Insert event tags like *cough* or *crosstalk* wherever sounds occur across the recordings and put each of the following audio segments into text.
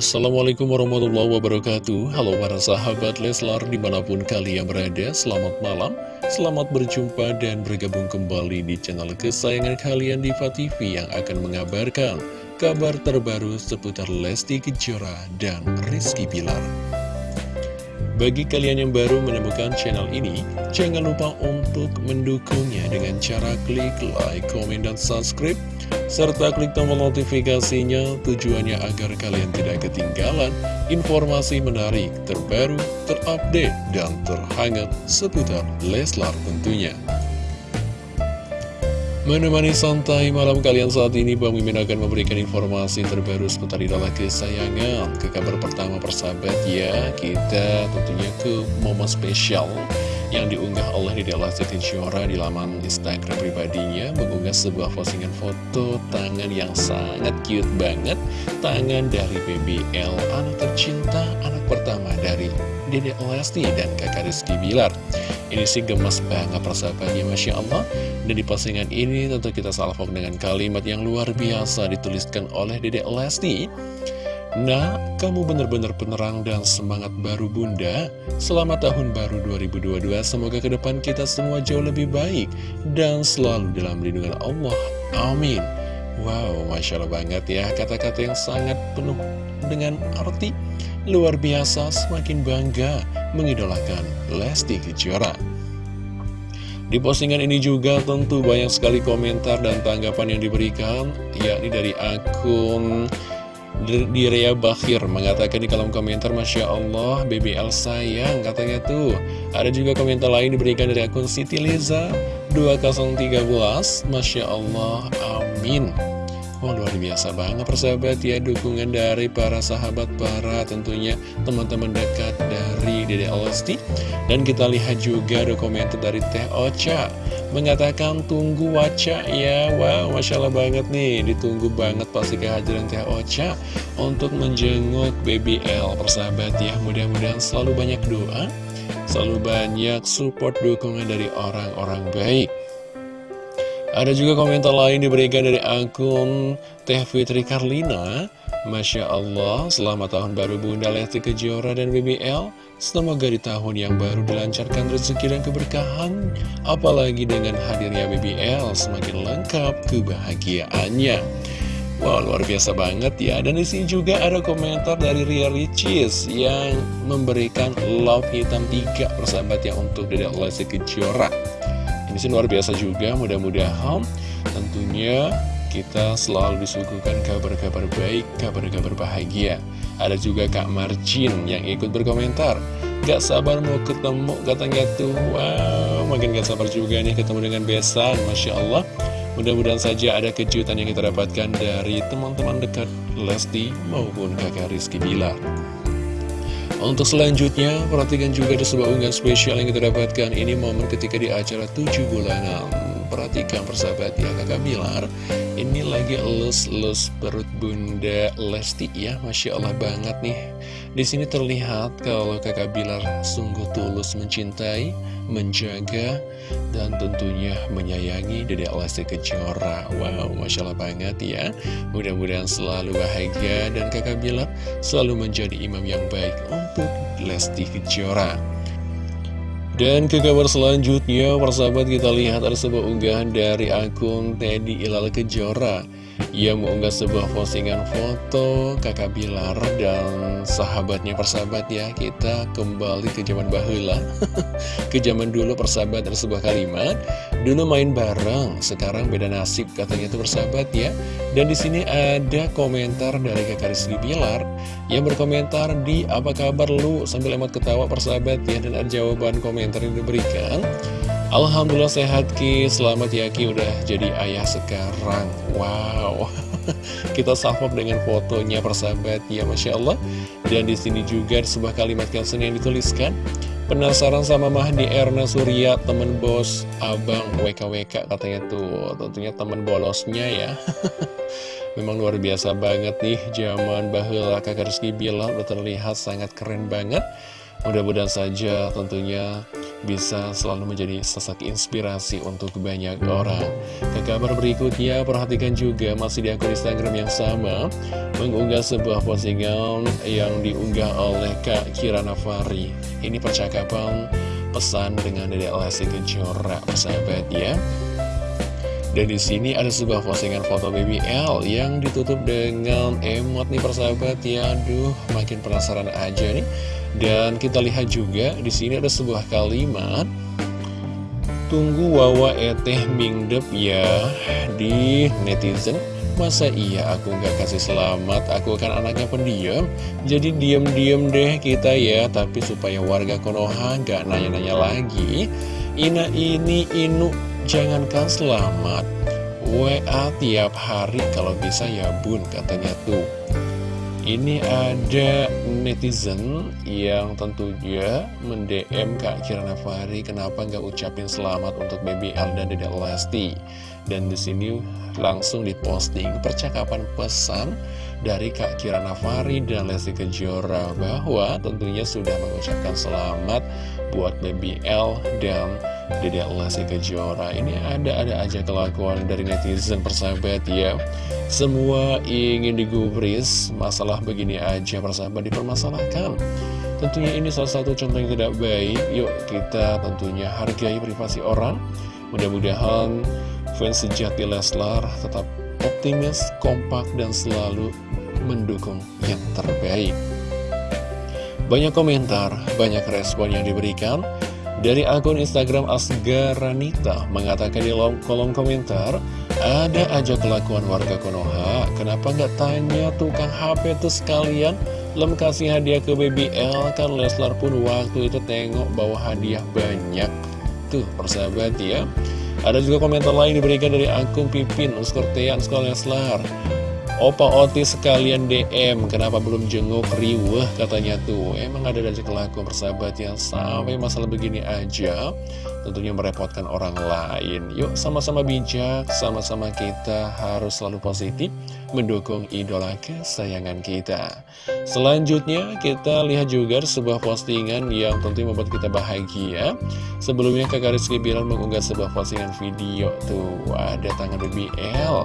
Assalamualaikum warahmatullahi wabarakatuh. Halo para sahabat Leslar di mana pun kalian berada Selamat malam, selamat berjumpa dan bergabung kembali di channel kesayangan kalian Diva TV Yang akan mengabarkan kabar terbaru seputar Lesti Kejora dan Rizky Bilar bagi kalian yang baru menemukan channel ini, jangan lupa untuk mendukungnya dengan cara klik like, komen, dan subscribe, serta klik tombol notifikasinya tujuannya agar kalian tidak ketinggalan informasi menarik, terbaru, terupdate, dan terhangat seputar Leslar tentunya. Menemani santai malam kalian saat ini Bang Mimin akan memberikan informasi terbaru seputar idola kesayangan. Ke kabar pertama persahabat ya Kita tentunya ke momen spesial yang diunggah oleh Dede Lesti Kejora di laman Instagram pribadinya mengunggah sebuah postingan foto tangan yang sangat cute banget tangan dari BBL anak tercinta anak pertama dari Dede Lesti dan kakak Rizky Bilar ini sih gemas banget persahabatnya Masya Allah. Dan di postingan ini tentu kita salvok dengan kalimat yang luar biasa dituliskan oleh Dedek Lesti. Nah, kamu benar-benar penerang dan semangat baru bunda. Selamat tahun baru 2022 Semoga ke depan kita semua jauh lebih baik Dan selalu dalam lindungan Allah. Amin. Wow, Masya Allah banget ya. Kata-kata yang sangat penuh dengan arti Luar biasa, semakin bangga mengidolakan Lesti Kejora. Di postingan ini juga tentu banyak sekali komentar dan tanggapan yang diberikan, yakni dari akun Direa Bakhir mengatakan di kolom komentar Masya Allah BBL sayang katanya tuh Ada juga komentar lain diberikan dari akun Siti Liza 2013 Masya Allah Amin Wah luar biasa banget persahabat ya Dukungan dari para sahabat Para tentunya teman-teman dekat dari Dede Lesti Dan kita lihat juga komentar dari Teh Ocha Mengatakan tunggu waca ya. Wow Masya Allah banget nih Ditunggu banget pasti kehadiran Teh Ocha Untuk menjenguk BBL persahabat ya Mudah-mudahan selalu banyak doa Selalu banyak support dukungan dari orang-orang baik ada juga komentar lain diberikan dari akun Teh Fitri Karlina. Masya Allah, selamat tahun baru Bunda Lesti Kejora dan BBL Semoga di tahun yang baru dilancarkan rezeki dan keberkahan. Apalagi dengan hadirnya BBL semakin lengkap kebahagiaannya. Wow, luar biasa banget ya. Dan di sini juga ada komentar dari Ria Ricis Yang memberikan love hitam tiga persahabat yang untuk Dedek Lesti Kejora ini sih luar biasa juga, mudah-mudahan tentunya kita selalu disuguhkan kabar-kabar baik, kabar-kabar bahagia. Ada juga Kak Marjin yang ikut berkomentar. Gak sabar mau ketemu, katanya tuh, wow, makin gak sabar juga nih ketemu dengan Besan, Masya Allah. Mudah-mudahan saja ada kejutan yang kita dapatkan dari teman-teman dekat Lesti maupun kakak Rizky Bilar. Untuk selanjutnya, perhatikan juga ada sebuah unggahan spesial yang kita dapatkan. Ini momen ketika di acara 7 bulanan Perhatikan persahabat ya kakak Bilar Ini lagi elus-elus perut bunda Lesti ya Masya Allah banget nih di sini terlihat kalau kakak Bilar sungguh tulus mencintai, menjaga, dan tentunya menyayangi Dede Lesti Kejora. Wow, Masya Allah banget ya. Mudah-mudahan selalu bahagia dan kakak Bilar selalu menjadi imam yang baik untuk Lesti Kejora. Dan ke kabar selanjutnya, persahabat kita lihat ada sebuah unggahan dari akun Teddy Ilal Kejora ia mengunggah sebuah postingan foto kakak Bilar dan sahabatnya persahabat ya Kita kembali ke zaman bahula *laughs* Ke zaman dulu persahabat ada sebuah kalimat Dulu main bareng, sekarang beda nasib katanya itu persahabat ya. Dan di sini ada komentar dari kakak Rizky Bilar Yang berkomentar di apa kabar lu? sambil emot ketawa persahabat ya Dan ada jawaban komentar yang diberikan Alhamdulillah sehat Ki, selamat ya Ki udah jadi ayah sekarang. Wow. *laughs* Kita salvok dengan fotonya persahabat. Ya Masya Allah. Dan di sini juga sebuah kalimat caption yang dituliskan. Penasaran sama Mahdi Erna Surya temen bos abang. WKWK katanya tuh. Tentunya temen bolosnya ya. *laughs* Memang luar biasa banget nih zaman bahula kakak Rizky Bilar udah terlihat sangat keren banget. Mudah-mudahan saja tentunya bisa selalu menjadi sosok inspirasi untuk banyak orang. Ke kabar berikutnya, perhatikan juga masih di akun Instagram yang sama, mengunggah sebuah postingan yang diunggah oleh Kak Kirana Fari. Ini percakapan pesan dengan Dede Lesti Kejora, persahabat ya. Dan di sini ada sebuah postingan foto baby L yang ditutup dengan emot nih persahabat. Ya. Aduh, makin penasaran aja nih. Dan kita lihat juga di sini ada sebuah kalimat. Tunggu wawa eteh mingdep ya. Di netizen Masa iya aku nggak kasih selamat, aku kan anaknya pendiam. Jadi diem-diem deh kita ya. Tapi supaya warga Konoha nggak nanya-nanya lagi. Ina ini inu jangankan selamat WA tiap hari kalau bisa ya bun katanya tuh. Ini ada netizen yang tentunya mendm Kak Kirana Fahri kenapa nggak ucapin selamat untuk Baby L dan Dede Lesti? Dan di sini langsung diposting percakapan pesan dari Kak Kirana Fahri dan Lesti Kejora bahwa tentunya sudah mengucapkan selamat buat Baby L dan Dede Lesti Kejora Ini ada-ada aja kelakuan dari netizen persahabat ya. Semua ingin digubris Masalah begini aja persahabat dipermasalahkan. Tentunya ini salah satu contoh yang tidak baik. Yuk kita tentunya hargai privasi orang. Mudah-mudahan fans sejati Leslar tetap optimis, kompak, dan selalu mendukung yang terbaik Banyak komentar, banyak respon yang diberikan dari akun Instagram Asgaranita mengatakan di kolom komentar, ada aja kelakuan warga Konoha, kenapa nggak tanya tukang HP itu sekalian? Lem kasih hadiah ke BBL, kan Leslar pun waktu itu tengok bawa hadiah banyak. Tuh, persahabat ya. Ada juga komentar lain diberikan dari akun Pipin, Uskurtean Sekolah Leslar. Opa Otis sekalian DM Kenapa belum jenguk riweh? Katanya tuh Emang ada dari kelakuan persahabat yang sampai masalah begini aja Tentunya merepotkan orang lain. Yuk sama-sama bijak Sama-sama kita harus selalu positif Mendukung idola kesayangan kita. Selanjutnya kita lihat juga sebuah postingan yang tentunya membuat kita bahagia. Sebelumnya kakak Rizky Bilar mengunggah sebuah postingan video Tuh. Ada tangan BBL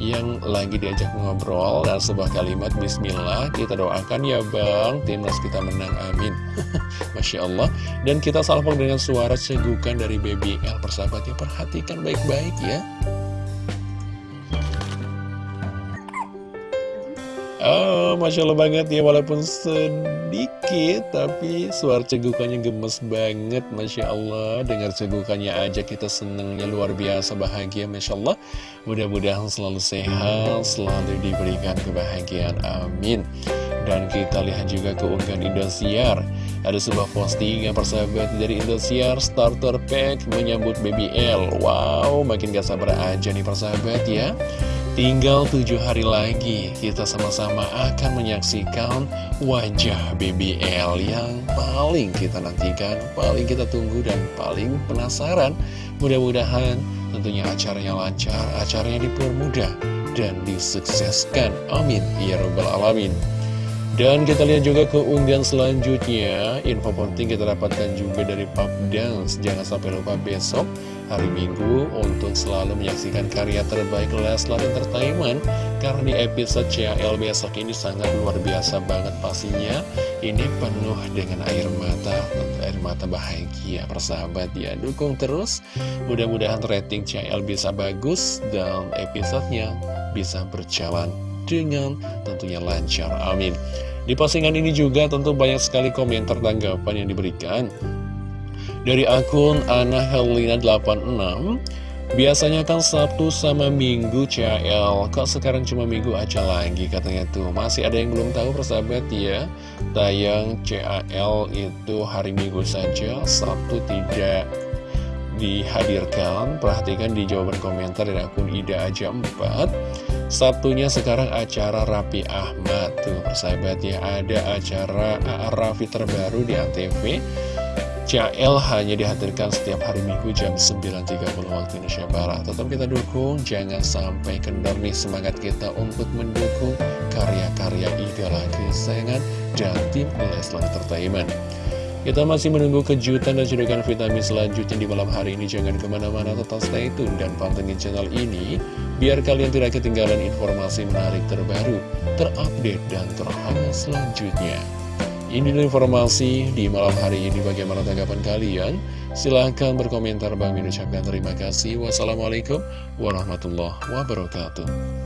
yang lagi diajak ngobrol dan sebuah kalimat Bismillah kita doakan ya Bang timnas kita menang amin. *laughs* Masya Allah. Dan kita salpok dengan suara cegukan dari Baby L persahabatnya perhatikan baik-baik ya Oh, Masya Allah banget ya, walaupun sedikit, tapi suara cegukannya gemes banget, Masya Allah. Dengar cegukannya aja kita senengnya luar biasa, bahagia, Masya Allah. Mudah-mudahan selalu sehat, selalu diberikan kebahagiaan, amin. Dan kita lihat juga keunggahan Indosiar. Ada sebuah postingan persahabat dari Indosiar Starter Pack menyambut BBL. Wow, makin gak sabar aja nih persahabat ya. Tinggal tujuh hari lagi kita sama-sama akan menyaksikan wajah BBL yang paling kita nantikan, paling kita tunggu dan paling penasaran. Mudah-mudahan tentunya acaranya lancar, acaranya dipermudah dan disukseskan. Amin. Ya Rabbal Alamin. Dan kita lihat juga keunggahan selanjutnya. Info penting kita dapatkan juga dari Pub Dance. Jangan sampai lupa besok hari Minggu Untuk selalu menyaksikan karya terbaik Leslar Entertainment. Karena di episode CL besok ini sangat luar biasa banget pastinya. Ini penuh dengan air mata Air mata bahagia. Persahabat ya Dukung terus. Mudah-mudahan rating CL bisa bagus Dan episodenya bisa berjalan dengan tentunya lancar. Amin. Di postingan ini juga tentu banyak sekali komentar tanggapan yang diberikan. Dari akun Ana Helena 86 Biasanya kan Sabtu sama Minggu CL Kok sekarang cuma Minggu aja lagi katanya tuh Masih ada yang belum tahu persahabat ya Tayang CL itu hari Minggu saja Sabtu tidak dihadirkan. Perhatikan di jawaban komentar dari akun Ida Aja 4 Sabtunya sekarang acara Rapi Ahmad. Tuh persahabat ya Ada acara Raffi terbaru di ATV CL hanya dihadirkan setiap hari Minggu jam 9.30 waktu Indonesia Barat. Tetap kita dukung, jangan sampai kendor nih semangat kita untuk mendukung karya-karya idola kesayangan dan tim Leslar Entertainment Kita masih menunggu kejutan dan cedokan vitamin selanjutnya di malam hari ini. Jangan ke mana-mana, tetap stay tune dan pantengin channel ini. Biar kalian tidak ketinggalan informasi menarik terbaru, terupdate, dan terhangat selanjutnya. Ini informasi di malam hari ini. Bagaimana tanggapan kalian? Silahkan berkomentar. Bang Min ucapkan terima kasih. Wassalamualaikum warahmatullahi wabarakatuh.